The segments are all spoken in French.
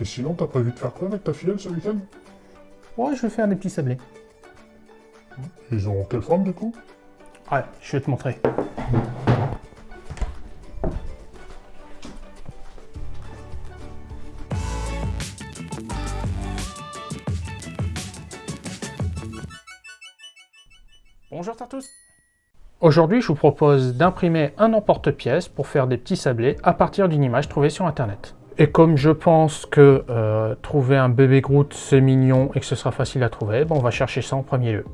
Et sinon, t'as prévu de faire quoi avec ta filleule ce week-end? Ouais, je vais faire des petits sablés. Ils ont quelle forme du coup? Ouais, je vais te montrer. Bonjour à tous Aujourd'hui, je vous propose d'imprimer un emporte-pièce pour faire des petits sablés à partir d'une image trouvée sur Internet. Et comme je pense que euh, trouver un bébé Groot c'est mignon et que ce sera facile à trouver, bon, on va chercher ça en premier lieu.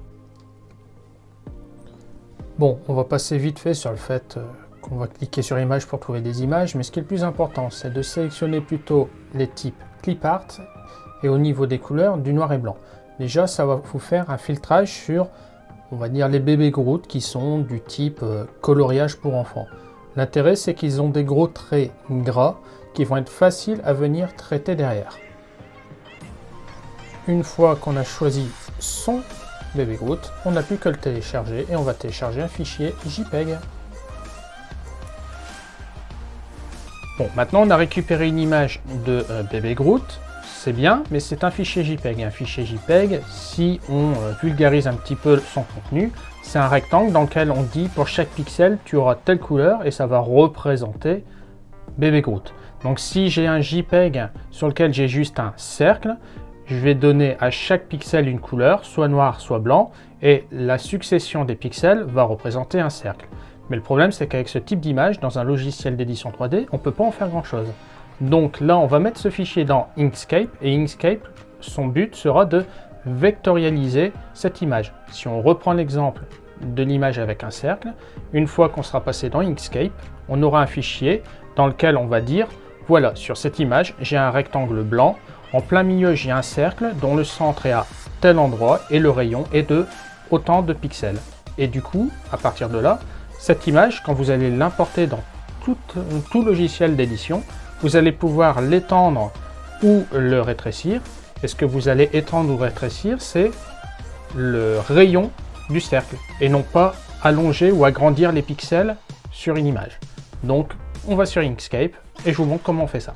Bon, on va passer vite fait sur le fait euh, qu'on va cliquer sur image pour trouver des images, mais ce qui est le plus important, c'est de sélectionner plutôt les types clip art et au niveau des couleurs, du noir et blanc. Déjà, ça va vous faire un filtrage sur, on va dire, les bébés Groot qui sont du type euh, coloriage pour enfants. L'intérêt, c'est qu'ils ont des gros traits gras qui vont être faciles à venir traiter derrière. Une fois qu'on a choisi son bébé Groot, on n'a plus que le télécharger et on va télécharger un fichier JPEG. Bon, maintenant on a récupéré une image de euh, bébé Groot, c'est bien, mais c'est un fichier JPEG. Un fichier JPEG, si on euh, vulgarise un petit peu son contenu, c'est un rectangle dans lequel on dit pour chaque pixel, tu auras telle couleur et ça va représenter bébé Groot. Donc si j'ai un JPEG sur lequel j'ai juste un cercle, je vais donner à chaque pixel une couleur, soit noir, soit blanc, et la succession des pixels va représenter un cercle. Mais le problème, c'est qu'avec ce type d'image, dans un logiciel d'édition 3D, on ne peut pas en faire grand-chose. Donc là, on va mettre ce fichier dans Inkscape, et Inkscape, son but sera de vectorialiser cette image. Si on reprend l'exemple de l'image avec un cercle, une fois qu'on sera passé dans Inkscape, on aura un fichier dans lequel on va dire, voilà, sur cette image, j'ai un rectangle blanc, en plein milieu, j'ai un cercle dont le centre est à tel endroit et le rayon est de autant de pixels. Et du coup, à partir de là, cette image, quand vous allez l'importer dans tout, tout logiciel d'édition, vous allez pouvoir l'étendre ou le rétrécir. Et ce que vous allez étendre ou rétrécir, c'est le rayon du cercle et non pas allonger ou agrandir les pixels sur une image. Donc, on va sur Inkscape et je vous montre comment on fait ça.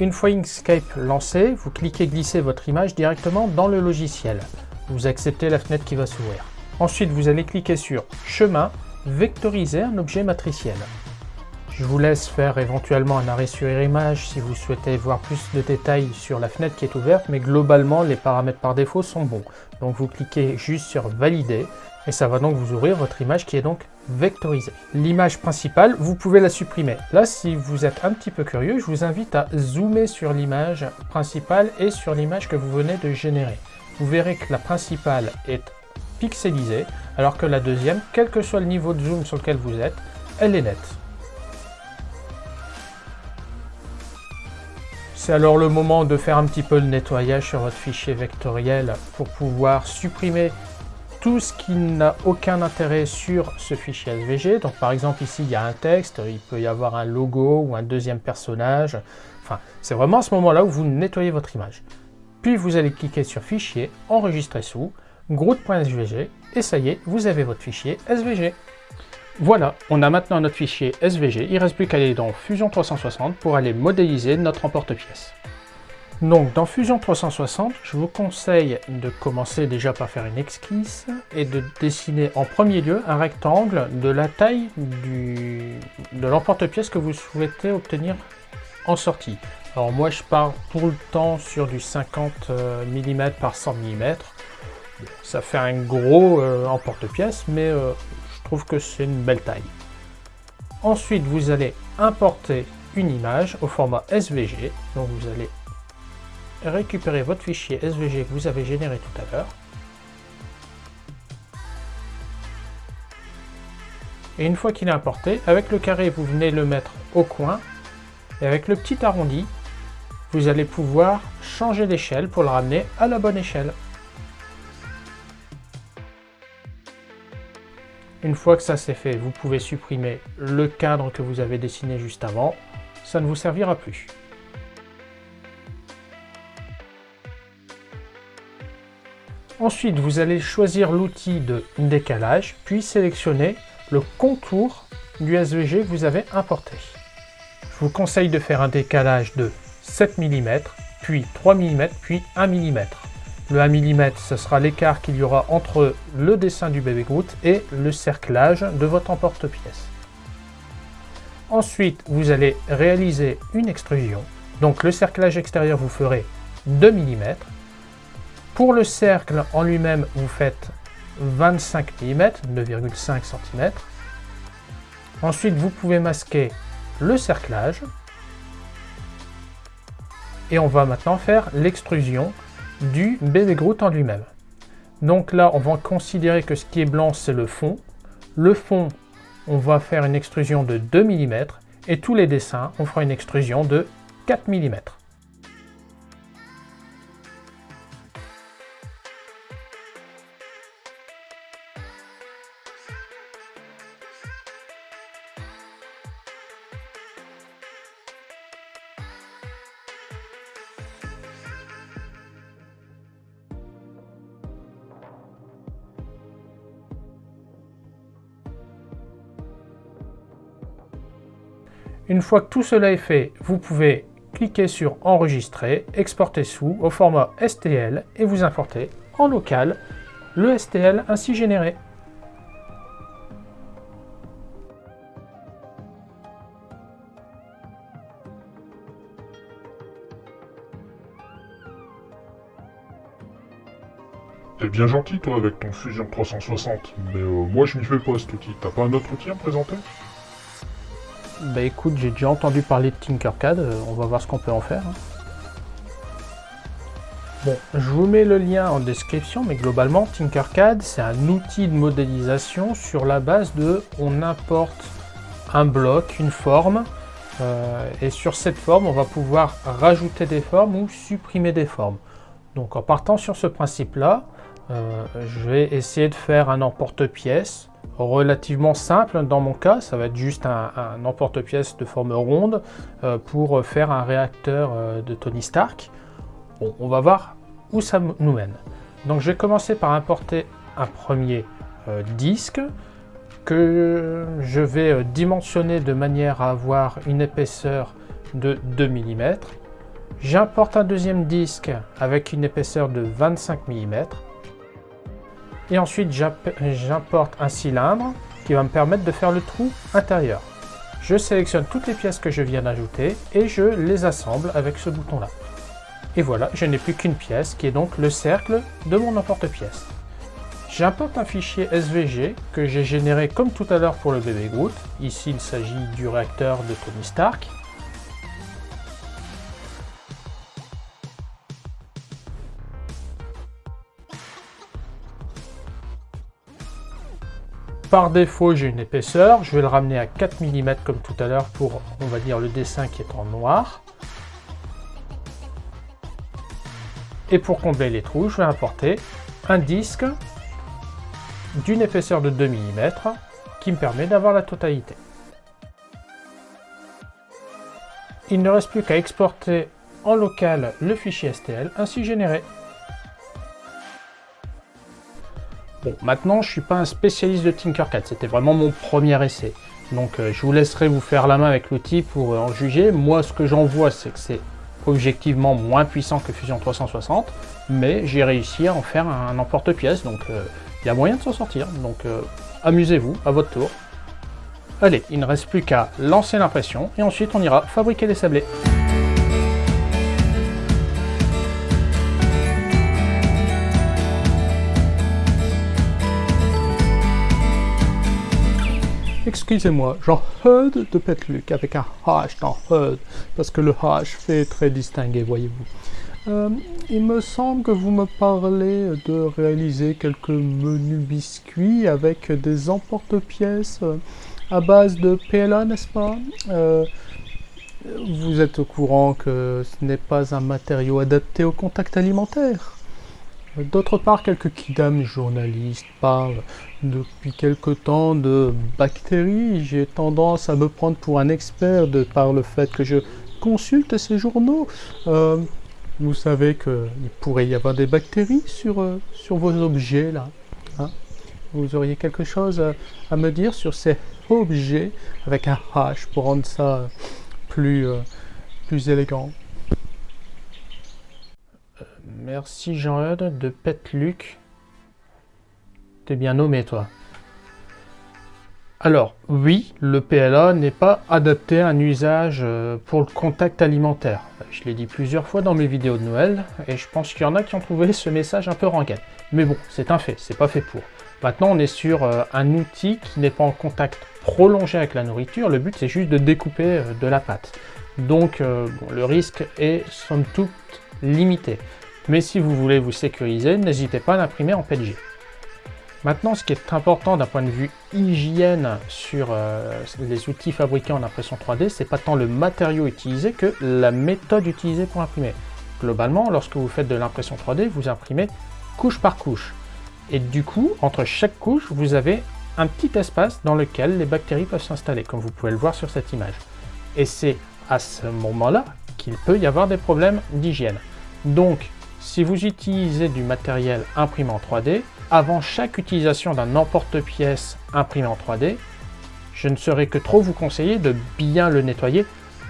Une fois Inkscape lancé, vous cliquez glisser votre image directement dans le logiciel. Vous acceptez la fenêtre qui va s'ouvrir. Ensuite, vous allez cliquer sur Chemin, vectoriser un objet matriciel. Je vous laisse faire éventuellement un arrêt sur image si vous souhaitez voir plus de détails sur la fenêtre qui est ouverte, mais globalement, les paramètres par défaut sont bons. Donc vous cliquez juste sur Valider, et ça va donc vous ouvrir votre image qui est donc vectorisée. L'image principale, vous pouvez la supprimer. Là, si vous êtes un petit peu curieux, je vous invite à zoomer sur l'image principale et sur l'image que vous venez de générer. Vous verrez que la principale est pixelisée, alors que la deuxième, quel que soit le niveau de zoom sur lequel vous êtes, elle est nette. C'est alors le moment de faire un petit peu le nettoyage sur votre fichier vectoriel pour pouvoir supprimer tout ce qui n'a aucun intérêt sur ce fichier SVG. Donc par exemple ici il y a un texte, il peut y avoir un logo ou un deuxième personnage. Enfin, c'est vraiment à ce moment-là où vous nettoyez votre image. Puis vous allez cliquer sur Fichier, Enregistrer sous, Groot.svg, et ça y est, vous avez votre fichier SVG. Voilà, on a maintenant notre fichier SVG, il ne reste plus qu'à aller dans Fusion 360 pour aller modéliser notre emporte-pièce. Donc dans Fusion 360, je vous conseille de commencer déjà par faire une esquisse et de dessiner en premier lieu un rectangle de la taille de l'emporte-pièce que vous souhaitez obtenir en sortie. Alors moi je pars pour le temps sur du 50 euh, mm par 100 mm. Ça fait un gros euh, emporte-pièce, mais euh, je trouve que c'est une belle taille. Ensuite, vous allez importer une image au format SVG. Donc vous allez récupérez votre fichier SVG que vous avez généré tout à l'heure. Et une fois qu'il est importé, avec le carré, vous venez le mettre au coin. Et avec le petit arrondi, vous allez pouvoir changer d'échelle pour le ramener à la bonne échelle. Une fois que ça c'est fait, vous pouvez supprimer le cadre que vous avez dessiné juste avant. Ça ne vous servira plus. Ensuite, vous allez choisir l'outil de décalage, puis sélectionner le contour du SVG que vous avez importé. Je vous conseille de faire un décalage de 7 mm, puis 3 mm, puis 1 mm. Le 1 mm, ce sera l'écart qu'il y aura entre le dessin du bébé Groot et le cerclage de votre emporte-pièce. Ensuite, vous allez réaliser une extrusion. Donc le cerclage extérieur, vous ferez 2 mm. Pour le cercle en lui-même, vous faites 25 mm, 2,5 cm. Ensuite, vous pouvez masquer le cerclage. Et on va maintenant faire l'extrusion du bébé Groot en lui-même. Donc là, on va considérer que ce qui est blanc, c'est le fond. Le fond, on va faire une extrusion de 2 mm. Et tous les dessins, on fera une extrusion de 4 mm. Fois que tout cela est fait, vous pouvez cliquer sur Enregistrer, exporter sous au format STL et vous importez en local le STL ainsi généré. T'es bien gentil toi avec ton Fusion 360, mais euh, moi je m'y fais pas cet outil. T'as pas un autre outil à présenter? Bah écoute, j'ai déjà entendu parler de Tinkercad, euh, on va voir ce qu'on peut en faire. Hein. Bon, je vous mets le lien en description, mais globalement, Tinkercad, c'est un outil de modélisation sur la base de on importe un bloc, une forme, euh, et sur cette forme, on va pouvoir rajouter des formes ou supprimer des formes. Donc en partant sur ce principe-là, euh, je vais essayer de faire un emporte-pièce relativement simple. Dans mon cas, ça va être juste un, emporte-pièce de forme ronde euh, pour faire un réacteur euh, de Tony Stark. On va voir où ça nous mène. Donc je vais commencer par importer un premier euh, disque que je vais dimensionner de manière à avoir une épaisseur de 2 mm. J'importe un deuxième disque avec une épaisseur de 25 mm et ensuite, j'importe un cylindre qui va me permettre de faire le trou intérieur. Je sélectionne toutes les pièces que je viens d'ajouter et je les assemble avec ce bouton-là. Et voilà, je n'ai plus qu'une pièce qui est donc le cercle de mon emporte-pièce. J'importe un fichier SVG que j'ai généré comme tout à l'heure pour le bébé Groot. Ici, il s'agit du réacteur de Tony Stark. Par défaut, j'ai une épaisseur. Je vais le ramener à 4 mm comme tout à l'heure pour, on va dire, le dessin qui est en noir. Et pour combler les trous, je vais importer un disque d'une épaisseur de 2 mm qui me permet d'avoir la totalité. Il ne reste plus qu'à exporter en local le fichier STL ainsi généré. Bon, maintenant, je suis pas un spécialiste de Tinkercad, c'était vraiment mon premier essai. Donc, euh, je vous laisserai vous faire la main avec l'outil pour euh, en juger. Moi, ce que j'en vois, c'est que c'est objectivement moins puissant que Fusion 360, mais j'ai réussi à en faire un emporte-pièce, donc euh, il y a moyen de s'en sortir. Donc, amusez-vous, à votre tour. Allez, il ne reste plus qu'à lancer l'impression, et ensuite on ira fabriquer des sablés. Excusez-moi, Jean Hud de Petluc avec un H dans Hud, parce que le H fait très distingué, voyez-vous. Euh, il me semble que vous me parlez de réaliser quelques menus biscuits avec des emporte-pièces euh, à base de PLA, n'est-ce pas? Euh, Vous êtes au courant que ce n'est pas un matériau adapté au contact alimentaire? D'autre part, quelques kidam journalistes parlent depuis quelque temps de bactéries. J'ai tendance à me prendre pour un expert de par le fait que je consulte ces journaux. Euh, vous savez qu'il pourrait y avoir des bactéries sur, euh, vos objets là. Hein? vous auriez quelque chose à, me dire sur ces objets avec un H pour rendre ça plus, euh, plus élégant? Merci Jean-Eudes de Petluc. T'es bien nommé toi. Alors, oui, le PLA n'est pas adapté à un usage euh, pour le contact alimentaire. Je l'ai dit plusieurs fois dans mes vidéos de Noël, et je pense qu'il y en a qui ont trouvé ce message un peu rengaine. Mais bon, c'est un fait, c'est pas fait pour. Maintenant, on est sur euh, un outil qui n'est pas en contact prolongé avec la nourriture, le but c'est juste de découper euh, de la pâte. Donc, le risque est somme toute limité. Mais si vous voulez vous sécuriser, n'hésitez pas à l'imprimer en PNG. Maintenant, ce qui est important d'un point de vue hygiène sur euh, les outils fabriqués en impression 3D, c'est pas tant le matériau utilisé que la méthode utilisée pour imprimer. Globalement, lorsque vous faites de l'impression 3D, vous imprimez couche par couche. Et du coup, entre chaque couche, vous avez un petit espace dans lequel les bactéries peuvent s'installer, comme vous pouvez le voir sur cette image. Et c'est à ce moment-là qu'il peut y avoir des problèmes d'hygiène. Donc, si vous utilisez du matériel imprimé en 3D, avant chaque utilisation d'un emporte-pièce imprimé en 3D, je ne saurais que trop vous conseiller de bien le nettoyer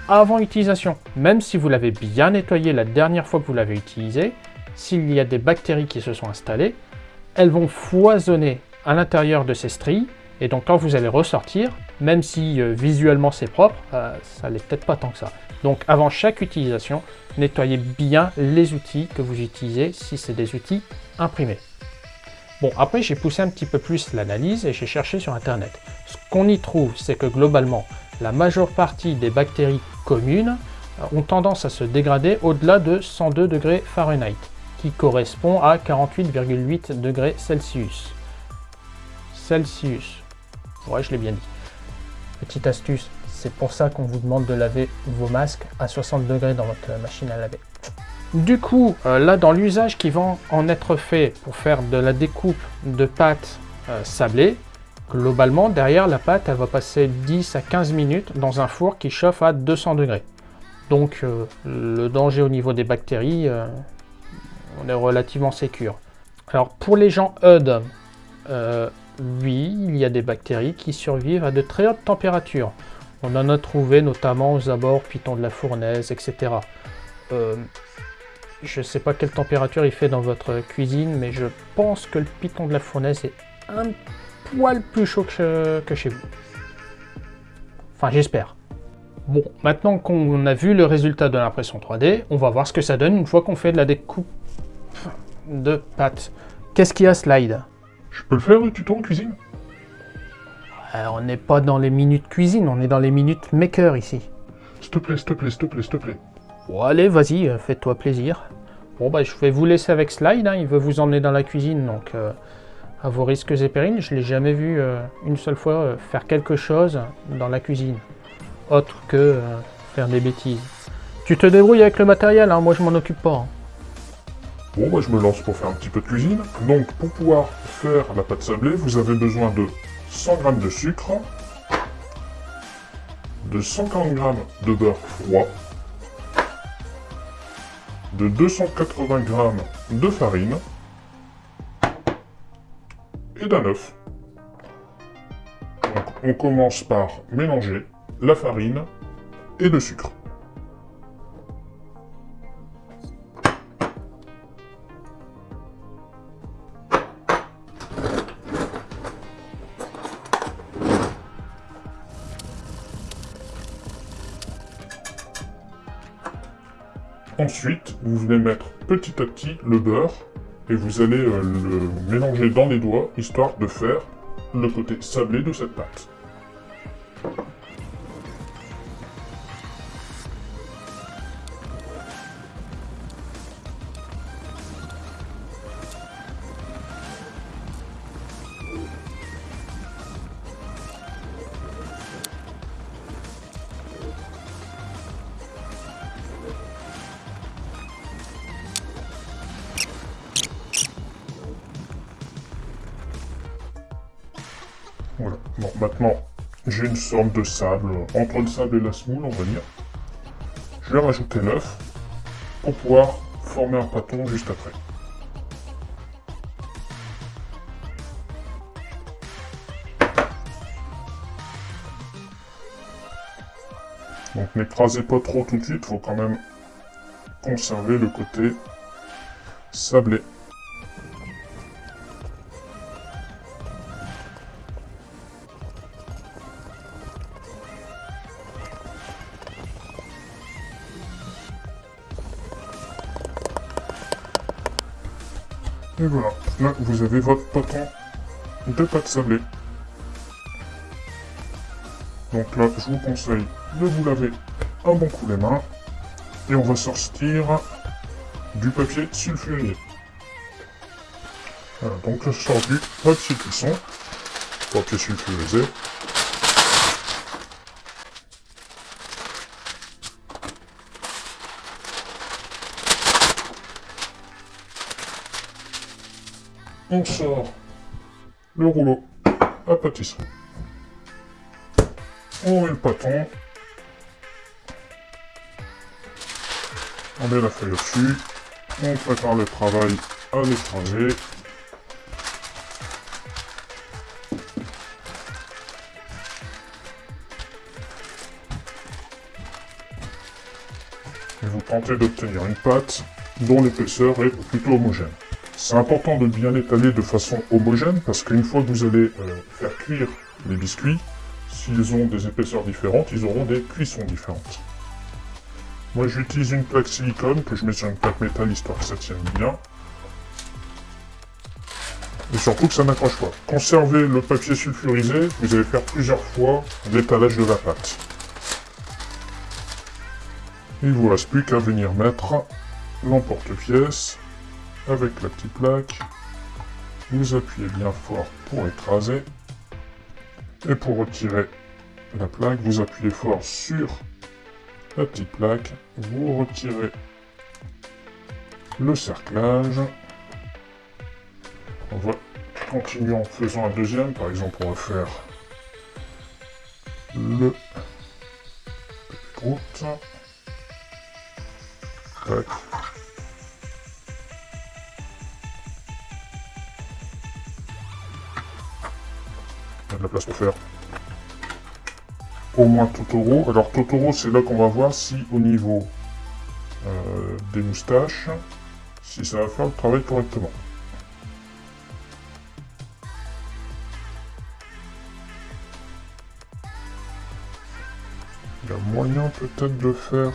avant utilisation. Même si vous l'avez bien nettoyé la dernière fois que vous l'avez utilisé, s'il y a des bactéries qui se sont installées, elles vont foisonner à l'intérieur de ces stries, et donc quand vous allez ressortir, même si euh, visuellement c'est propre, euh, ça n'est peut-être pas tant que ça. Donc avant chaque utilisation, nettoyez bien les outils que vous utilisez si c'est des outils imprimés. Bon, après j'ai poussé un petit peu plus l'analyse et j'ai cherché sur internet. Ce qu'on y trouve, c'est que globalement, la majeure partie des bactéries communes euh, ont tendance à se dégrader au-delà de 102 degrés Fahrenheit, qui correspond à 48,8 degrés Celsius. Celsius. Ouais, je l'ai bien dit. Petite astuce, c'est pour ça qu'on vous demande de laver vos masques à 60 degrés dans votre machine à laver. Du coup, euh, là, dans l'usage qui va en être fait pour faire de la découpe de pâte euh, sablée, globalement, derrière la pâte, elle va passer 10 à 15 minutes dans un four qui chauffe à 200 degrés. Donc, euh, le danger au niveau des bactéries, on est relativement sécure. Alors, pour les gens EUD, oui, il y a des bactéries qui survivent à de très hautes températures. On en a trouvé notamment aux abords Python de la Fournaise, etc. Euh, je ne sais pas quelle température il fait dans votre cuisine, mais je pense que le Python de la Fournaise est un poil plus chaud que, chez vous. Enfin, j'espère. Bon, maintenant qu'on a vu le résultat de l'impression 3D, on va voir ce que ça donne une fois qu'on fait de la découpe de pâte. Qu'est-ce qu'il y a, Slide? Je peux le faire, le tuto en cuisine euh, on n'est pas dans les minutes cuisine, on est dans les minutes maker ici. S'il te plaît, s'il te plaît, s'il te plaît, s'il te plaît. Bon, allez, vas-y, euh, fais-toi plaisir. Bon, bah, je vais vous laisser avec Slide, hein, il veut vous emmener dans la cuisine, donc euh, à vos risques et périls. Je l'ai jamais vu une seule fois faire quelque chose dans la cuisine, autre que faire des bêtises. Tu te débrouilles avec le matériel, hein, moi je m'en occupe pas. Hein. Bon, bah, je me lance pour faire un petit peu de cuisine. Donc, pour pouvoir faire la pâte sablée, vous avez besoin de 100 g de sucre, de 140 g de beurre froid, de 280 g de farine et d'un œuf. on commence par mélanger la farine et le sucre. Ensuite, vous venez mettre petit à petit le beurre et vous allez euh, le mélanger dans les doigts, histoire de faire le côté sablé de cette pâte. Maintenant, j'ai une sorte de sable, entre le sable et la semoule, on va dire. Je vais rajouter l'œuf pour pouvoir former un pâton juste après. Donc n'écrasez pas trop tout de suite, faut quand même conserver le côté sablé. Et voilà, là vous avez votre poton de pâte sablée. Donc là, je vous conseille de vous laver un bon coup les mains. Et on va sortir du papier sulfurisé. Voilà, donc je sors du papier cuisson, papier sulfurisé. On sort le rouleau à pâtisserie. On met le pâton. On met la feuille au-dessus. On prépare le travail à l'étranger. Et vous tentez d'obtenir une pâte dont l'épaisseur est plutôt homogène. C'est important de bien étaler de façon homogène parce qu'une fois que vous allez euh, faire cuire les biscuits, s'ils ont des épaisseurs différentes, ils auront des cuissons différentes. Moi j'utilise une plaque silicone que je mets sur une plaque métal histoire que ça tienne bien. Et surtout que ça n'accroche pas. Conservez le papier sulfurisé, vous allez faire plusieurs fois l'étalage de la pâte. Il vous reste plus qu'à venir mettre l'emporte-pièce avec la petite plaque. Vous appuyez bien fort pour écraser. Et pour retirer la plaque, vous appuyez fort sur la petite plaque. Vous retirez le cerclage. On va continuer en faisant un deuxième. Par exemple, on va faire le route. De la place pour faire au moins Totoro. Alors Totoro, c'est là qu'on va voir si au niveau euh, des moustaches, si ça va faire le travail correctement. Il y a moyen peut-être de faire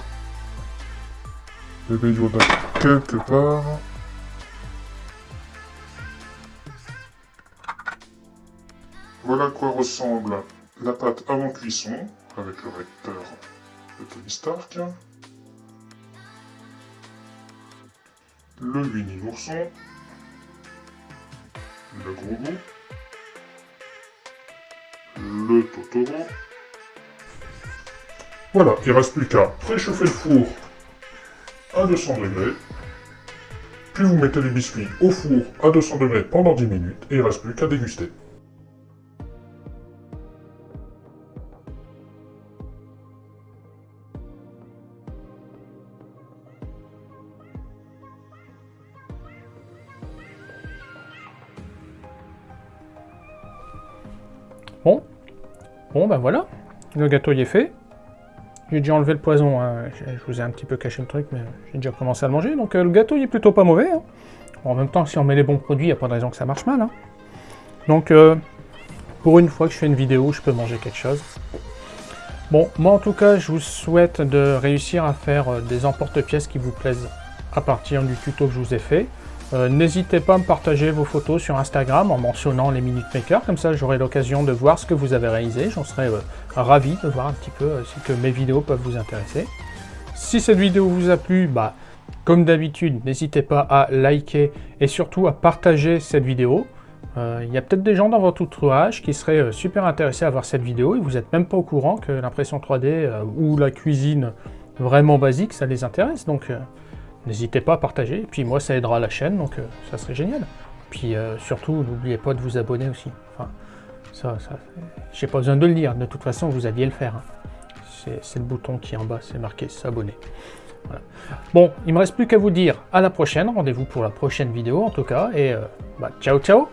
bébé Yoda quelque part. Voilà à quoi ressemble la pâte avant cuisson, avec le recteur de Tony Stark. Le l'ourson. Le gros bout. Le Totoro. Voilà, il ne reste plus qu'à préchauffer le four à 200 degrés. Puis vous mettez les biscuits au four à 200 degrés pendant 10 minutes et il ne reste plus qu'à déguster. Ben voilà, le gâteau y est fait. J'ai déjà enlevé le poison, hein. je vous ai un petit peu caché le truc, mais j'ai déjà commencé à le manger, donc euh, le gâteau il est plutôt pas mauvais. Hein. en même temps, si on met les bons produits, il n'y a pas de raison que ça marche mal. Hein. Donc, euh, pour une fois que je fais une vidéo, je peux manger quelque chose. Bon, moi en tout cas, je vous souhaite de réussir à faire euh, des emporte-pièces qui vous plaisent à partir du tuto que je vous ai fait. Euh, n'hésitez pas à me partager vos photos sur Instagram en mentionnant les Minute Maker, comme ça j'aurai l'occasion de voir ce que vous avez réalisé. J'en serais euh, ravi de voir un petit peu euh, si que mes vidéos peuvent vous intéresser. Si cette vidéo vous a plu, bah, comme d'habitude, n'hésitez pas à liker et surtout à partager cette vidéo. Il y a peut-être des gens dans votre entourage qui seraient super intéressés à voir cette vidéo et vous n'êtes même pas au courant que l'impression 3D ou la cuisine vraiment basique, ça les intéresse. Donc N'hésitez pas à partager, puis moi ça aidera la chaîne, donc euh, ça serait génial. Puis euh, surtout, n'oubliez pas de vous abonner aussi. Enfin, ça, ça j'ai pas besoin de le dire, de toute façon vous alliez le faire. Hein. C'est le bouton qui est en bas, c'est marqué s'abonner. Bon, il me reste plus qu'à vous dire à la prochaine, rendez-vous pour la prochaine vidéo en tout cas, et euh, bah, ciao ciao